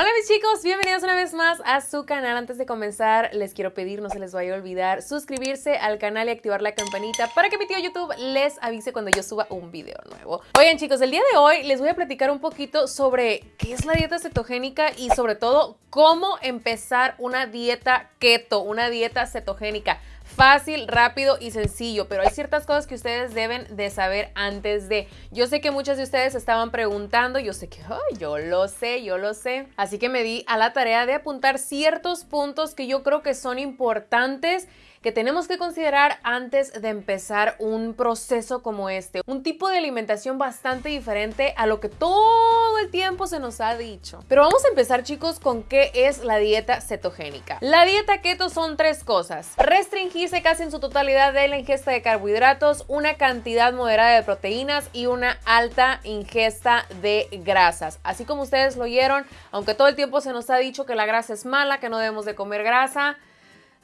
Hola mis chicos, bienvenidos una vez más a su canal. Antes de comenzar, les quiero pedir, no se les vaya a olvidar, suscribirse al canal y activar la campanita para que mi tío YouTube les avise cuando yo suba un video nuevo. Oigan chicos, el día de hoy les voy a platicar un poquito sobre qué es la dieta cetogénica y sobre todo cómo empezar una dieta keto, una dieta cetogénica fácil, rápido y sencillo, pero hay ciertas cosas que ustedes deben de saber antes de. Yo sé que muchos de ustedes estaban preguntando, yo sé que yo lo sé, yo lo sé. Así que me di a la tarea de apuntar ciertos puntos que yo creo que son importantes que tenemos que considerar antes de empezar un proceso como este. Un tipo de alimentación bastante diferente a lo que todo el tiempo se nos ha dicho. Pero vamos a empezar chicos con qué es la dieta cetogénica. La dieta keto son tres cosas. Restringirse casi en su totalidad de la ingesta de carbohidratos, una cantidad moderada de proteínas y una alta ingesta de grasas. Así como ustedes lo oyeron, aunque todo el tiempo se nos ha dicho que la grasa es mala, que no debemos de comer grasa,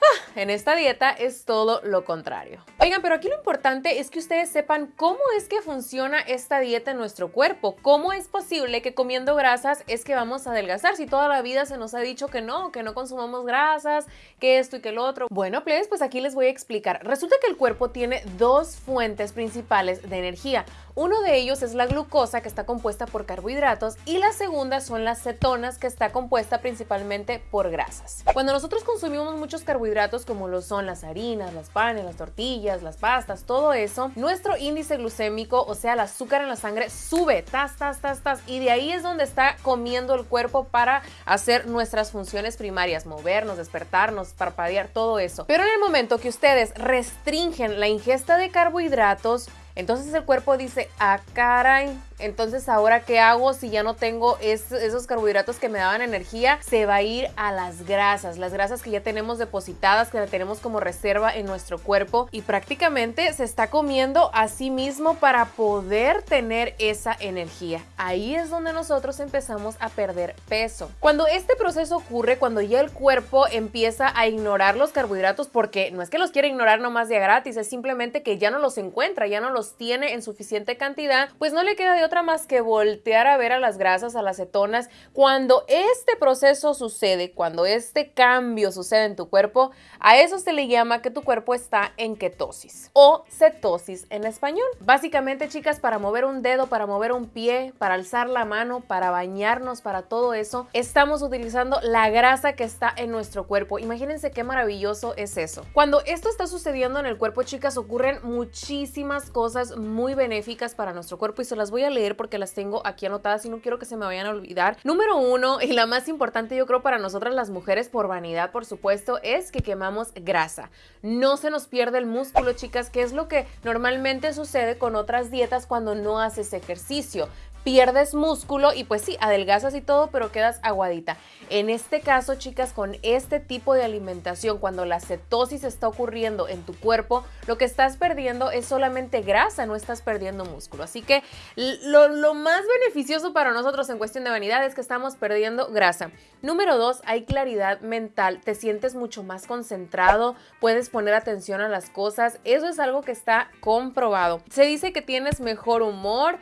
Ah, en esta dieta es todo lo contrario. Oigan, pero aquí lo importante es que ustedes sepan cómo es que funciona esta dieta en nuestro cuerpo. ¿Cómo es posible que comiendo grasas es que vamos a adelgazar si toda la vida se nos ha dicho que no, que no consumamos grasas, que esto y que lo otro? Bueno, pues, pues aquí les voy a explicar. Resulta que el cuerpo tiene dos fuentes principales de energía. Uno de ellos es la glucosa que está compuesta por carbohidratos y la segunda son las cetonas que está compuesta principalmente por grasas. Cuando nosotros consumimos muchos carbohidratos como lo son las harinas, las panes, las tortillas, las pastas, todo eso, nuestro índice glucémico, o sea, el azúcar en la sangre sube, tas, tas, tas, tas, y de ahí es donde está comiendo el cuerpo para hacer nuestras funciones primarias, movernos, despertarnos, parpadear, todo eso. Pero en el momento que ustedes restringen la ingesta de carbohidratos, entonces el cuerpo dice, ah, caray, entonces ahora qué hago si ya no tengo esos carbohidratos que me daban energía, se va a ir a las grasas, las grasas que ya tenemos depositadas, que la tenemos como reserva en nuestro cuerpo y prácticamente se está comiendo a sí mismo para poder tener esa energía. Ahí es donde nosotros empezamos a perder peso. Cuando este proceso ocurre, cuando ya el cuerpo empieza a ignorar los carbohidratos, porque no es que los quiera ignorar nomás de gratis, es simplemente que ya no los encuentra, ya no los tiene en suficiente cantidad, pues no le queda de otra más que voltear a ver a las grasas, a las cetonas. Cuando este proceso sucede, cuando este cambio sucede en tu cuerpo, a eso se le llama que tu cuerpo está en ketosis o cetosis en español. Básicamente, chicas, para mover un dedo, para mover un pie, para alzar la mano, para bañarnos, para todo eso, estamos utilizando la grasa que está en nuestro cuerpo. Imagínense qué maravilloso es eso. Cuando esto está sucediendo en el cuerpo, chicas, ocurren muchísimas cosas muy benéficas para nuestro cuerpo y se las voy a leer porque las tengo aquí anotadas y no quiero que se me vayan a olvidar. Número uno, y la más importante yo creo para nosotras las mujeres por vanidad, por supuesto, es que quemamos grasa. No se nos pierde el músculo, chicas, que es lo que normalmente sucede con otras dietas cuando no haces ejercicio pierdes músculo y pues sí, adelgazas y todo, pero quedas aguadita. En este caso, chicas, con este tipo de alimentación, cuando la cetosis está ocurriendo en tu cuerpo, lo que estás perdiendo es solamente grasa, no estás perdiendo músculo. Así que lo, lo más beneficioso para nosotros en cuestión de vanidad es que estamos perdiendo grasa. Número dos, hay claridad mental, te sientes mucho más concentrado, puedes poner atención a las cosas, eso es algo que está comprobado. Se dice que tienes mejor humor,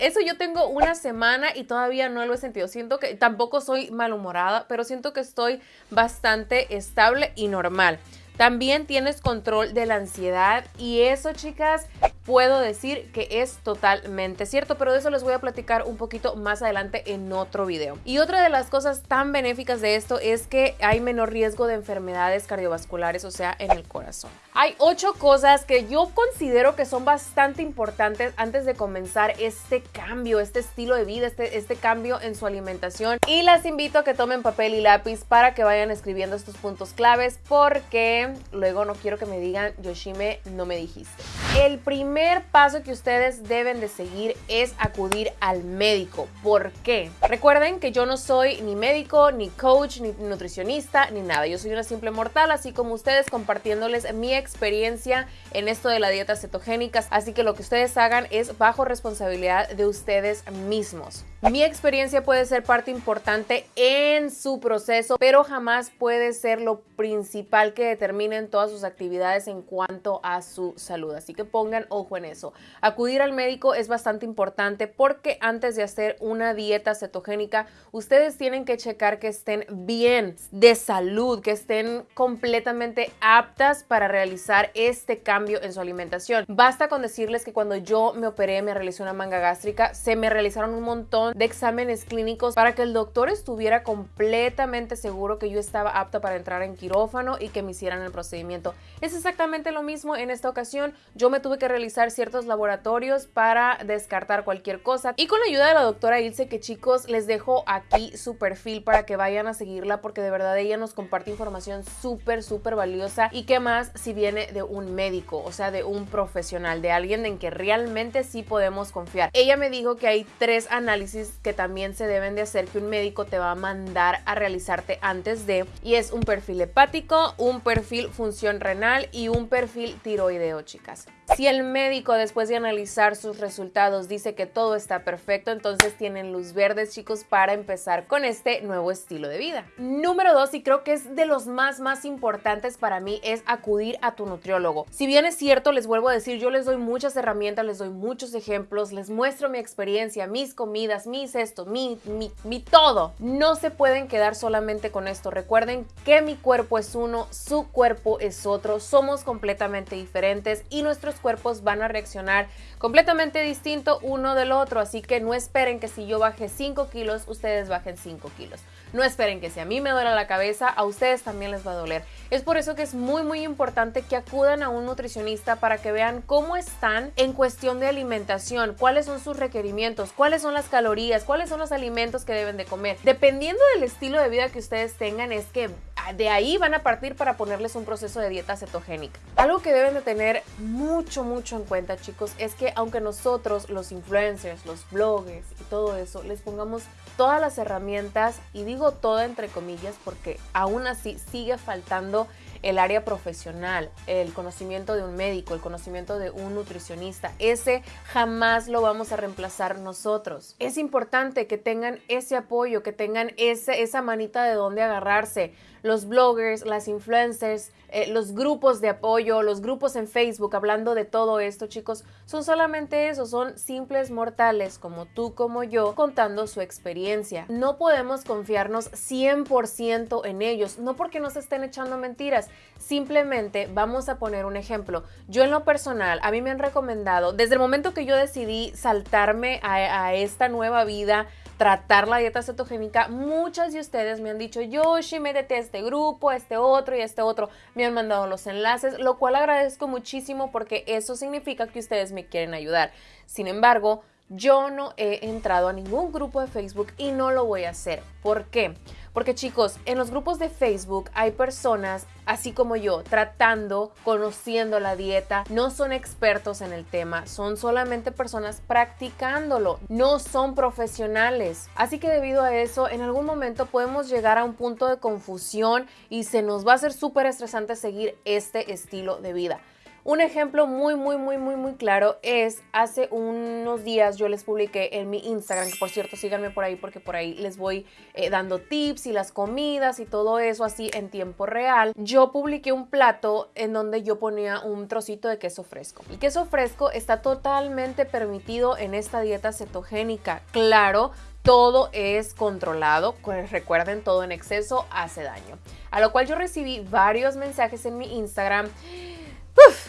eso yo tengo una semana y todavía no lo he sentido. Siento que tampoco soy malhumorada, pero siento que estoy bastante estable y normal. También tienes control de la ansiedad y eso, chicas, puedo decir que es totalmente cierto, pero de eso les voy a platicar un poquito más adelante en otro video. Y otra de las cosas tan benéficas de esto es que hay menor riesgo de enfermedades cardiovasculares, o sea, en el corazón. Hay ocho cosas que yo considero que son bastante importantes antes de comenzar este cambio, este estilo de vida, este, este cambio en su alimentación. Y las invito a que tomen papel y lápiz para que vayan escribiendo estos puntos claves porque luego no quiero que me digan, Yoshime, no me dijiste. El primer primer paso que ustedes deben de seguir es acudir al médico. ¿Por qué? Recuerden que yo no soy ni médico, ni coach, ni nutricionista, ni nada. Yo soy una simple mortal, así como ustedes compartiéndoles mi experiencia en esto de la dieta cetogénica. Así que lo que ustedes hagan es bajo responsabilidad de ustedes mismos. Mi experiencia puede ser parte importante en su proceso, pero jamás puede ser lo principal que determinen todas sus actividades en cuanto a su salud. Así que pongan ojo en eso. Acudir al médico es bastante importante porque antes de hacer una dieta cetogénica, ustedes tienen que checar que estén bien de salud, que estén completamente aptas para realizar este cambio en su alimentación. Basta con decirles que cuando yo me operé, me realicé una manga gástrica, se me realizaron un montón de exámenes clínicos para que el doctor estuviera completamente seguro que yo estaba apta para entrar en quirófano y que me hicieran el procedimiento. Es exactamente lo mismo en esta ocasión. Yo me tuve que realizar ciertos laboratorios para descartar cualquier cosa y con la ayuda de la doctora Ilse, que chicos, les dejo aquí su perfil para que vayan a seguirla porque de verdad ella nos comparte información súper, súper valiosa y que más si viene de un médico, o sea, de un profesional, de alguien en que realmente sí podemos confiar. Ella me dijo que hay tres análisis que también se deben de hacer que un médico te va a mandar a realizarte antes de y es un perfil hepático, un perfil función renal y un perfil tiroideo, chicas. Si el médico después de analizar sus resultados dice que todo está perfecto, entonces tienen luz verde, chicos, para empezar con este nuevo estilo de vida. Número dos, y creo que es de los más, más importantes para mí, es acudir a tu nutriólogo. Si bien es cierto, les vuelvo a decir, yo les doy muchas herramientas, les doy muchos ejemplos, les muestro mi experiencia, mis comidas, mis esto, mi, mi, mi todo. No se pueden quedar solamente con esto. Recuerden que mi cuerpo es uno, su cuerpo es otro, somos completamente diferentes y nuestros cuerpos van a reaccionar completamente distinto uno del otro, así que no esperen que si yo baje 5 kilos, ustedes bajen 5 kilos. No esperen que si a mí me duele la cabeza, a ustedes también les va a doler. Es por eso que es muy muy importante que acudan a un nutricionista para que vean cómo están en cuestión de alimentación, cuáles son sus requerimientos, cuáles son las calorías, cuáles son los alimentos que deben de comer. Dependiendo del estilo de vida que ustedes tengan, es que de ahí van a partir para ponerles un proceso de dieta cetogénica. Algo que deben de tener mucho, mucho en cuenta, chicos, es que aunque nosotros, los influencers, los bloggers y todo eso, les pongamos todas las herramientas, y digo todo entre comillas porque aún así sigue faltando el área profesional, el conocimiento de un médico, el conocimiento de un nutricionista. Ese jamás lo vamos a reemplazar nosotros. Es importante que tengan ese apoyo, que tengan esa manita de donde agarrarse. Los bloggers, las influencers, eh, los grupos de apoyo, los grupos en Facebook hablando de todo esto, chicos, son solamente eso, son simples mortales como tú, como yo, contando su experiencia. No podemos confiarnos 100% en ellos, no porque nos estén echando mentiras, Simplemente vamos a poner un ejemplo. Yo en lo personal, a mí me han recomendado, desde el momento que yo decidí saltarme a, esta nueva vida, tratar la dieta cetogénica, muchas de ustedes me han dicho, Yoshi, métete a este grupo, a este otro y a este otro. Me han mandado los enlaces, lo cual agradezco muchísimo porque eso significa que ustedes me quieren ayudar. Sin embargo, yo no he entrado a ningún grupo de Facebook y no lo voy a hacer. ¿Por qué? Porque chicos, en los grupos de Facebook hay personas, así como yo, tratando, conociendo la dieta, no son expertos en el tema, son solamente personas practicándolo, no son profesionales. Así que debido a eso, en algún momento podemos llegar a un punto de confusión y se nos va a hacer súper estresante seguir este estilo de vida. Un ejemplo muy, muy, muy, muy, muy claro es hace unos días yo les publiqué en mi Instagram, que por cierto síganme por ahí porque por ahí les voy eh, dando tips y las comidas y todo eso así en tiempo real. Yo publiqué un plato en donde yo ponía un trocito de queso fresco. El queso fresco está totalmente permitido en esta dieta cetogénica. Claro, todo es controlado. Pues recuerden, todo en exceso hace daño. A lo cual yo recibí varios mensajes en mi Instagram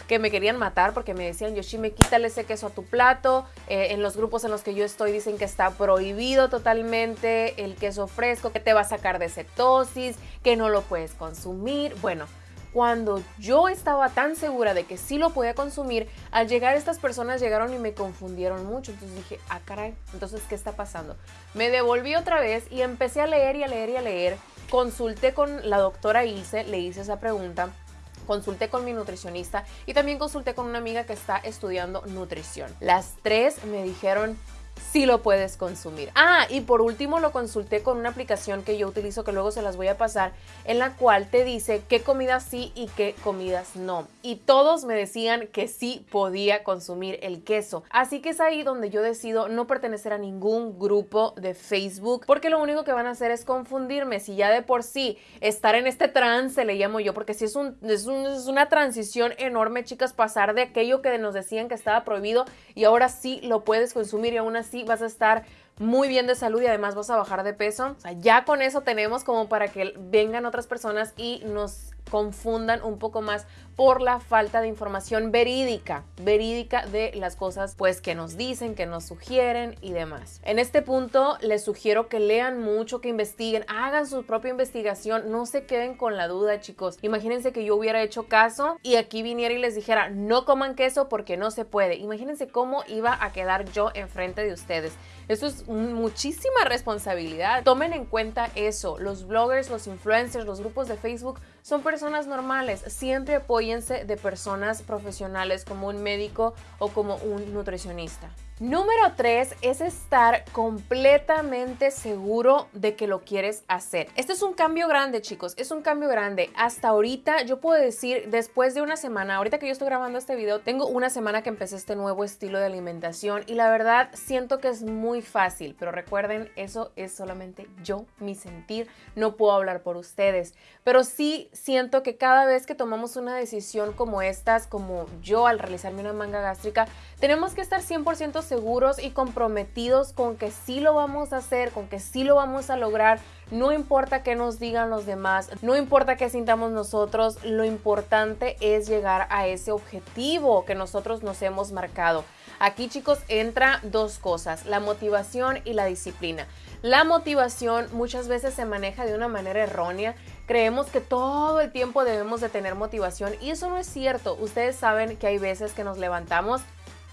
que me querían matar porque me decían, Yoshime, quítale ese queso a tu plato. Eh, en los grupos en los que yo estoy dicen que está prohibido totalmente el queso fresco, que te va a sacar de cetosis, que no lo puedes consumir. Bueno, cuando yo estaba tan segura de que sí lo podía consumir, al llegar estas personas llegaron y me confundieron mucho. Entonces dije, ah, caray, entonces, ¿qué está pasando? Me devolví otra vez y empecé a leer y a leer y a leer. Consulté con la doctora Ilse, le hice esa pregunta consulté con mi nutricionista y también consulté con una amiga que está estudiando nutrición. Las tres me dijeron, sí lo puedes consumir. Ah, y por último lo consulté con una aplicación que yo utilizo que luego se las voy a pasar, en la cual te dice qué comidas sí y qué comidas no. Y todos me decían que sí podía consumir el queso. Así que es ahí donde yo decido no pertenecer a ningún grupo de Facebook, porque lo único que van a hacer es confundirme. Si ya de por sí estar en este trance, le llamo yo, porque si es, un, es, es una transición enorme, chicas, pasar de aquello que nos decían que estaba prohibido y ahora sí lo puedes consumir y aún así vas a estar muy bien de salud y además vas a bajar de peso. O sea, ya con eso tenemos como para que vengan otras personas y nos confundan un poco más por la falta de información verídica, verídica de las cosas pues que nos dicen, que nos sugieren y demás. En este punto les sugiero que lean mucho, que investiguen, hagan su propia investigación, no se queden con la duda chicos. Imagínense que yo hubiera hecho caso y aquí viniera y les dijera no coman queso porque no se puede. Imagínense cómo iba a quedar yo enfrente de ustedes. Eso es muchísima responsabilidad. Tomen en cuenta eso. Los bloggers, los influencers, los grupos de Facebook son personas normales. Siempre apóyense de personas profesionales como un médico o como un nutricionista. Número 3 es estar completamente seguro de que lo quieres hacer. Este es un cambio grande, chicos, es un cambio grande. Hasta ahorita yo puedo decir, después de una semana, ahorita que yo estoy grabando este video, tengo una semana que empecé este nuevo estilo de alimentación y la verdad siento que es muy fácil, pero recuerden, eso es solamente yo, mi sentir, no puedo hablar por ustedes, pero sí siento que cada vez que tomamos una decisión como estas, como yo al realizarme una manga gástrica, tenemos que estar 100% seguros y comprometidos con que sí lo vamos a hacer, con que sí lo vamos a lograr. No importa qué nos digan los demás, no importa qué sintamos nosotros, lo importante es llegar a ese objetivo que nosotros nos hemos marcado. Aquí chicos entra dos cosas, la motivación y la disciplina. La motivación muchas veces se maneja de una manera errónea. Creemos que todo el tiempo debemos de tener motivación y eso no es cierto. Ustedes saben que hay veces que nos levantamos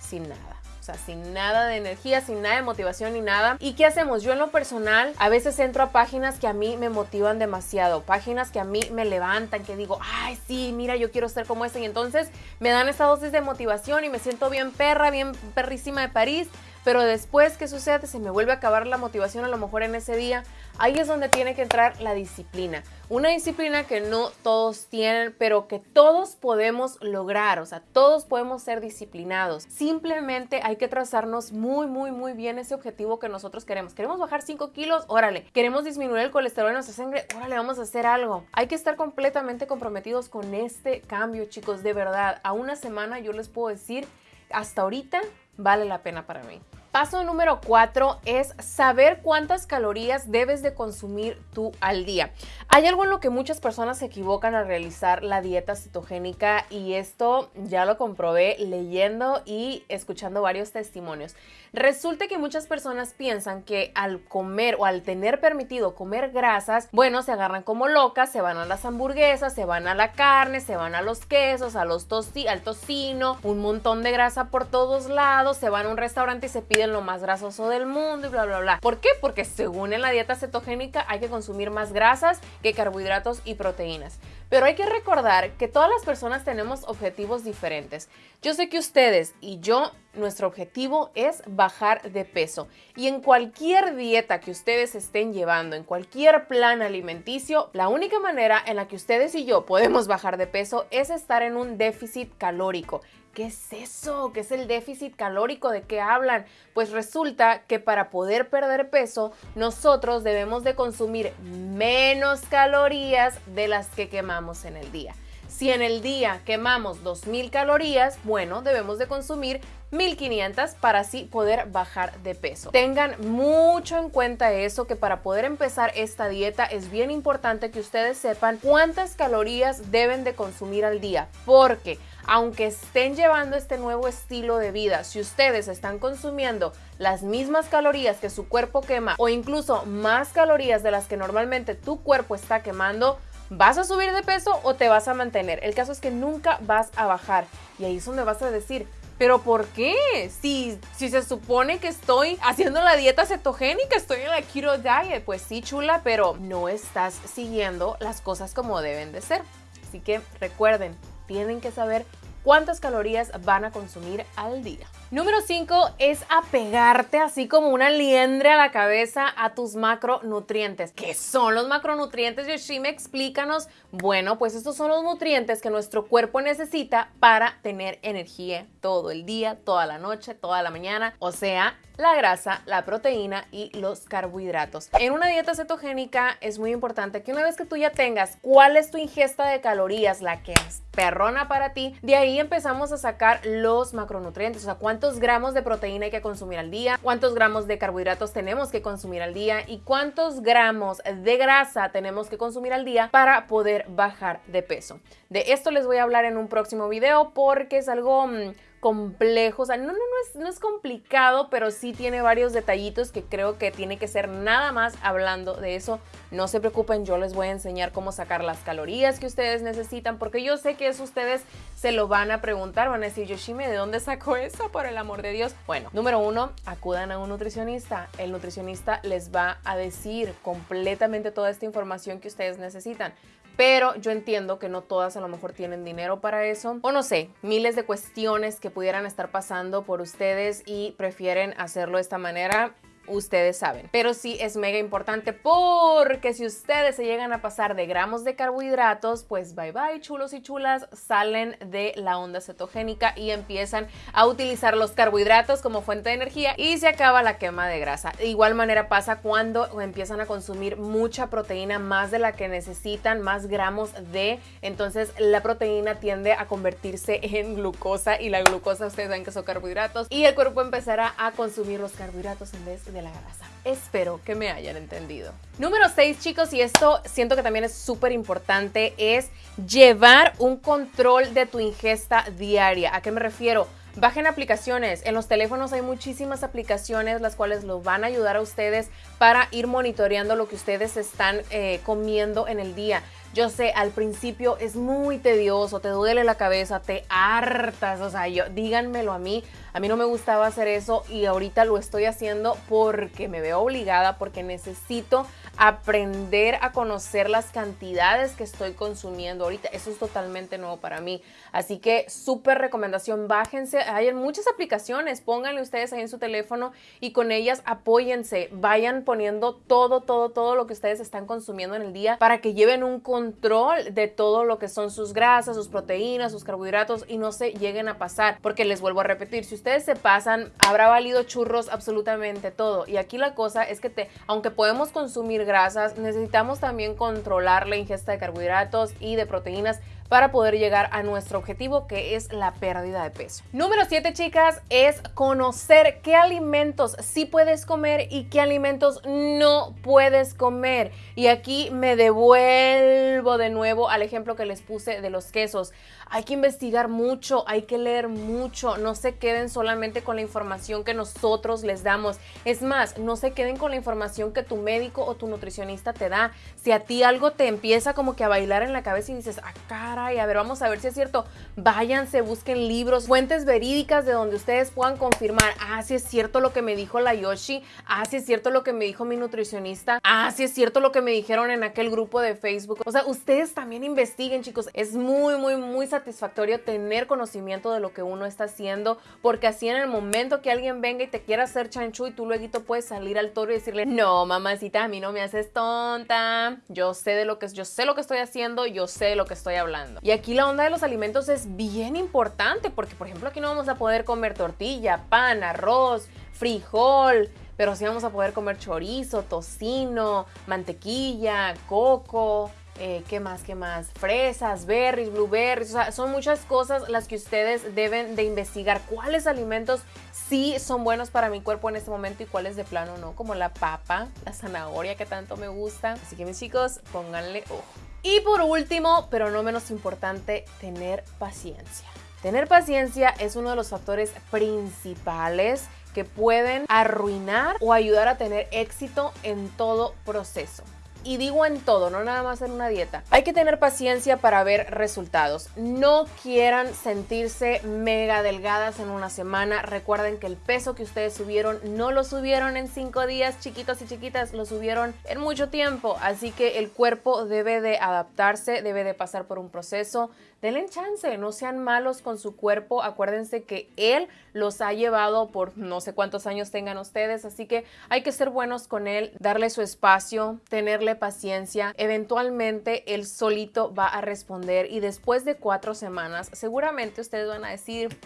sin nada. Sea, sin nada de energía, sin nada de motivación ni nada. ¿Y qué hacemos? Yo en lo personal a veces entro a páginas que a mí me motivan demasiado, páginas que a mí me levantan, que digo, ay, sí, mira, yo quiero ser como esta. Y entonces me dan esta dosis de motivación y me siento bien perra, bien perrísima de París pero después, ¿qué sucede? Se me vuelve a acabar la motivación a lo mejor en ese día. Ahí es donde tiene que entrar la disciplina. Una disciplina que no todos tienen, pero que todos podemos lograr. O sea, todos podemos ser disciplinados. Simplemente hay que trazarnos muy, muy, muy bien ese objetivo que nosotros queremos. ¿Queremos bajar 5 kilos? Órale. ¿Queremos disminuir el colesterol en nuestra sangre? Órale, vamos a hacer algo. Hay que estar completamente comprometidos con este cambio, chicos. De verdad, a una semana yo les puedo decir, hasta ahorita vale la pena para mí. Paso número cuatro es saber cuántas calorías debes de consumir tú al día. Hay algo en lo que muchas personas se equivocan al realizar la dieta cetogénica y esto ya lo comprobé leyendo y escuchando varios testimonios. Resulta que muchas personas piensan que al comer o al tener permitido comer grasas, bueno, se agarran como locas, se van a las hamburguesas, se van a la carne, se van a los quesos, a los tosti al tocino, un montón de grasa por todos lados, se van a un restaurante y se piden lo más grasoso del mundo y bla, bla, bla. ¿Por qué? Porque según en la dieta cetogénica hay que consumir más grasas que carbohidratos y proteínas. Pero hay que recordar que todas las personas tenemos objetivos diferentes. Yo sé que ustedes y yo, nuestro objetivo es bajar de peso. Y en cualquier dieta que ustedes estén llevando, en cualquier plan alimenticio, la única manera en la que ustedes y yo podemos bajar de peso es estar en un déficit calórico. ¿Qué es eso? ¿Qué es el déficit calórico? ¿De qué hablan? Pues resulta que para poder perder peso, nosotros debemos de consumir menos calorías de las que quemamos en el día. Si en el día quemamos 2.000 calorías, bueno, debemos de consumir 1500 para así poder bajar de peso. Tengan mucho en cuenta eso, que para poder empezar esta dieta es bien importante que ustedes sepan cuántas calorías deben de consumir al día, porque aunque estén llevando este nuevo estilo de vida, si ustedes están consumiendo las mismas calorías que su cuerpo quema o incluso más calorías de las que normalmente tu cuerpo está quemando, ¿Vas a subir de peso o te vas a mantener? El caso es que nunca vas a bajar. Y ahí es donde vas a decir, ¿Pero por qué? Si, si se supone que estoy haciendo la dieta cetogénica, estoy en la keto diet, pues sí, chula, pero no estás siguiendo las cosas como deben de ser. Así que recuerden, tienen que saber cuántas calorías van a consumir al día. Número 5 es apegarte así como una liendre a la cabeza a tus macronutrientes. ¿Qué son los macronutrientes, Yoshime? Explícanos. Bueno, pues estos son los nutrientes que nuestro cuerpo necesita para tener energía todo el día, toda la noche, toda la mañana. O sea, la grasa, la proteína y los carbohidratos. En una dieta cetogénica es muy importante que una vez que tú ya tengas cuál es tu ingesta de calorías, la que es perrona para ti, de ahí empezamos a sacar los macronutrientes, o sea, cuántos gramos de proteína hay que consumir al día, cuántos gramos de carbohidratos tenemos que consumir al día y cuántos gramos de grasa tenemos que consumir al día para poder bajar de peso. De esto les voy a hablar en un próximo video porque es algo mm, complejo, o sea, no, no, no, es, no es complicado, pero sí tiene varios detallitos que creo que tiene que ser nada más hablando de eso. No se preocupen, yo les voy a enseñar cómo sacar las calorías que ustedes necesitan, porque yo sé que eso ustedes se lo van a preguntar, van a decir, Yoshime, ¿de dónde sacó eso? Por el amor de Dios. Bueno, número uno, acudan a un nutricionista. El nutricionista les va a decir completamente toda esta información que ustedes necesitan pero yo entiendo que no todas a lo mejor tienen dinero para eso. O no sé, miles de cuestiones que pudieran estar pasando por ustedes y prefieren hacerlo de esta manera ustedes saben. Pero sí es mega importante porque si ustedes se llegan a pasar de gramos de carbohidratos, pues bye bye chulos y chulas, salen de la onda cetogénica y empiezan a utilizar los carbohidratos como fuente de energía y se acaba la quema de grasa. De igual manera pasa cuando empiezan a consumir mucha proteína, más de la que necesitan, más gramos de, entonces la proteína tiende a convertirse en glucosa y la glucosa ustedes saben que son carbohidratos y el cuerpo empezará a consumir los carbohidratos en vez de de la grasa. Espero que me hayan entendido. Número 6, chicos, y esto siento que también es súper importante, es llevar un control de tu ingesta diaria. ¿A qué me refiero? Bajen aplicaciones. En los teléfonos hay muchísimas aplicaciones las cuales los van a ayudar a ustedes para ir monitoreando lo que ustedes están eh, comiendo en el día. Yo sé, al principio es muy tedioso, te duele la cabeza, te hartas, o sea, yo, díganmelo a mí. A mí no me gustaba hacer eso y ahorita lo estoy haciendo porque me veo obligada, porque necesito aprender a conocer las cantidades que estoy consumiendo ahorita. Eso es totalmente nuevo para mí. Así que súper recomendación, bájense. Hay muchas aplicaciones, pónganle ustedes ahí en su teléfono y con ellas apóyense. Vayan poniendo todo, todo, todo lo que ustedes están consumiendo en el día para que lleven un control de todo lo que son sus grasas, sus proteínas, sus carbohidratos y no se lleguen a pasar. Porque les vuelvo a repetir, si ustedes se pasan, habrá valido churros absolutamente todo. Y aquí la cosa es que te, aunque podemos consumir grasas, necesitamos también controlar la ingesta de carbohidratos y de proteínas para poder llegar a nuestro objetivo que es la pérdida de peso. Número 7 chicas es conocer qué alimentos sí puedes comer y qué alimentos no puedes comer. Y aquí me devuelvo de nuevo al ejemplo que les puse de los quesos. Hay que investigar mucho, hay que leer mucho, no se queden solamente con la información que nosotros les damos. Es más, no se queden con la información que tu médico o tu nutricionista te da. Si a ti algo te empieza como que a bailar en la cabeza y dices, ah, a ver, vamos a ver si es cierto. Váyanse, busquen libros, fuentes verídicas de donde ustedes puedan confirmar, ah, si es cierto lo que me dijo la Yoshi, ah, si es cierto lo que me dijo mi nutricionista, ah, si es cierto lo que me dijeron en aquel grupo de Facebook. O sea, ustedes también investiguen, chicos. Es muy, muy, muy satisfactorio tener conocimiento de lo que uno está haciendo, porque así en el momento que alguien venga y te quiera hacer chanchu y tú luego puedes salir al toro y decirle, no, mamacita, a mí no me haces tonta, yo sé de lo que, yo sé lo que estoy haciendo, yo sé de lo que estoy hablando. Y aquí la onda de los alimentos es bien importante porque, por ejemplo, aquí no vamos a poder comer tortilla, pan, arroz, frijol, pero sí vamos a poder comer chorizo, tocino, mantequilla, coco, eh, ¿qué más? ¿Qué más? Fresas, berries, blueberries, o sea, son muchas cosas las que ustedes deben de investigar. ¿Cuáles alimentos sí son buenos para mi cuerpo en este momento y cuáles de plano no? Como la papa, la zanahoria que tanto me gusta. Así que mis chicos, pónganle ojo. Y por último, pero no menos importante, tener paciencia. Tener paciencia es uno de los factores principales que pueden arruinar o ayudar a tener éxito en todo proceso. Y digo en todo, no nada más en una dieta. Hay que tener paciencia para ver resultados. No quieran sentirse mega delgadas en una semana. Recuerden que el peso que ustedes subieron no lo subieron en cinco días, chiquitos y chiquitas, lo subieron en mucho tiempo. Así que el cuerpo debe de adaptarse, debe de pasar por un proceso. Denle chance, no sean malos con su cuerpo. Acuérdense que él los ha llevado por no sé cuántos años tengan ustedes, así que hay que ser buenos con él, darle su espacio, tenerle paciencia. Eventualmente él solito va a responder y después de cuatro semanas seguramente ustedes van a decir,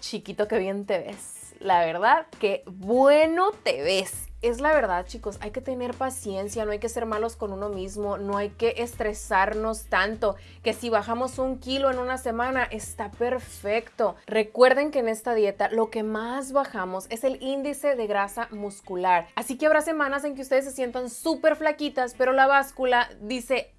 chiquito, que bien te ves. La verdad, que bueno te ves es la verdad, chicos, hay que tener paciencia, no hay que ser malos con uno mismo, no hay que estresarnos tanto, que si bajamos un kilo en una semana está perfecto. Recuerden que en esta dieta lo que más bajamos es el índice de grasa muscular, así que habrá semanas en que ustedes se sientan súper flaquitas, pero la báscula dice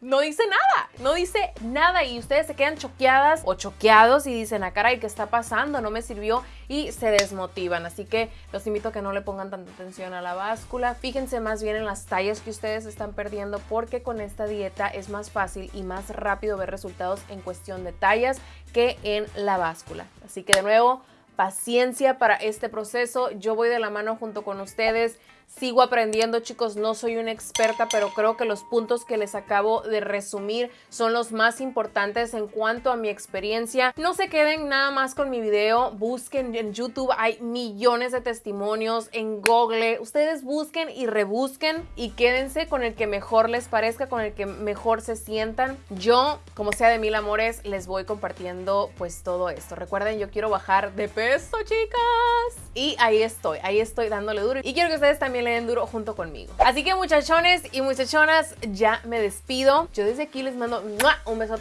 no dice nada, no dice nada y ustedes se quedan choqueadas o choqueados y dicen, ah caray, ¿qué está pasando? No me sirvió y se desmotivan. Así que los invito a que no le pongan tanta atención a la báscula. Fíjense más bien en las tallas que ustedes están perdiendo porque con esta dieta es más fácil y más rápido ver resultados en cuestión de tallas que en la báscula. Así que de nuevo, paciencia para este proceso. Yo voy de la mano junto con ustedes. Sigo aprendiendo, chicos, no soy una experta, pero creo que los puntos que les acabo de resumir son los más importantes en cuanto a mi experiencia. No se queden nada más con mi video, busquen en YouTube, hay millones de testimonios, en Google, ustedes busquen y rebusquen y quédense con el que mejor les parezca, con el que mejor se sientan. Yo, como sea de mil amores, les voy compartiendo pues todo esto. Recuerden, yo quiero bajar de peso, chicas. Y ahí estoy, ahí estoy dándole duro. Y quiero que ustedes también le den duro junto conmigo. Así que muchachones y muchachonas, ya me despido. Yo desde aquí les mando un beso